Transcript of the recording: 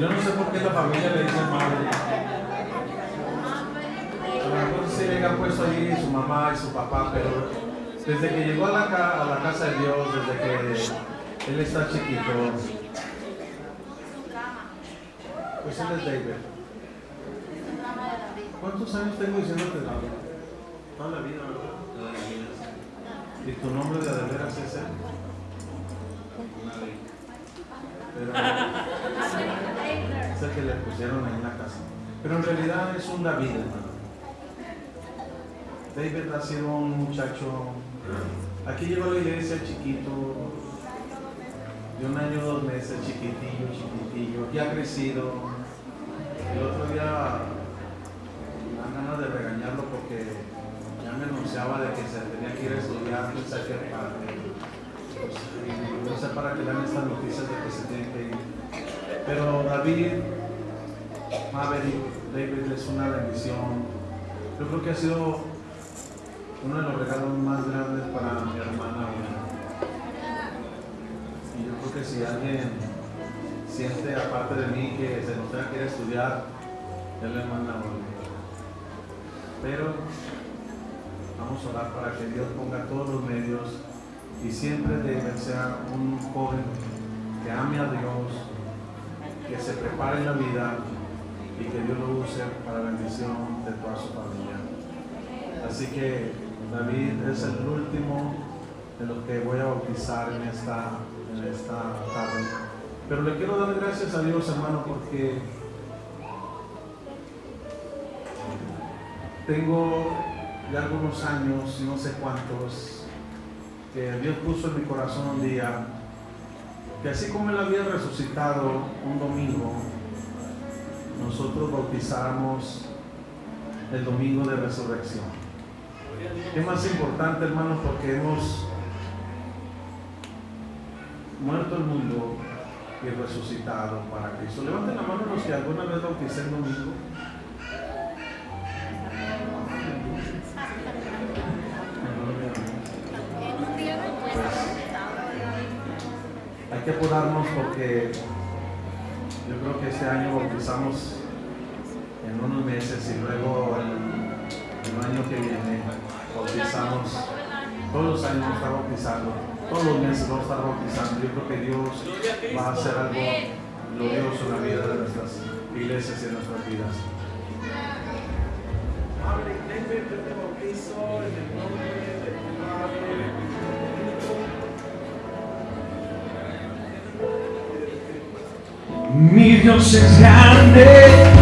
Yo no sé por qué la familia le dice madre. A lo mejor se le ha puesto ahí su mamá y su papá, pero desde que llegó a la, a la casa de Dios, desde que él está chiquito, pues él es David. ¿Cuántos años tengo diciéndote David? Toda la vida, ¿verdad? Toda la vida. ¿Y tu nombre de veras es él? Pero que le pusieron ahí en la casa. Pero en realidad es un David, hermano. David ha sido un muchacho. Aquí llegó a la iglesia chiquito, de un año, dos meses, chiquitillo, chiquitillo, ya ha crecido. El otro día me ganas de regañarlo porque ya me anunciaba de que se tenía que ir a estudiar, pensé que para pues, no sé para qué dan estas noticias de que se tiene que ir. Pero David, Maverick, David es una bendición. Yo creo que ha sido uno de los regalos más grandes para mi hermana. Y yo creo que si alguien siente aparte de mí que se nos tenga que ir a estudiar, él le manda. Pero vamos a orar para que Dios ponga todos los medios y siempre debe ser un joven que ame a Dios, que se prepare en la vida y que Dios lo use para bendición de toda su familia. Así que David es el último de los que voy a bautizar en esta, en esta tarde. Pero le quiero dar gracias a Dios, hermano, porque tengo ya algunos años, no sé cuántos, que Dios puso en mi corazón un día, que así como Él había resucitado un domingo, nosotros bautizáramos el domingo de resurrección. ¿Qué más importante, hermanos? Porque hemos muerto el mundo y resucitado para Cristo. Levanten la mano los que alguna vez bauticé el domingo. Que porque yo creo que este año bautizamos en unos meses y luego el, el año que viene bautizamos, todos los años vamos a bautizando, todos los meses vamos a estar bautizando. Yo creo que Dios va a hacer algo glorioso en la vida de nuestras iglesias y en nuestras vidas. Mi Dios es grande.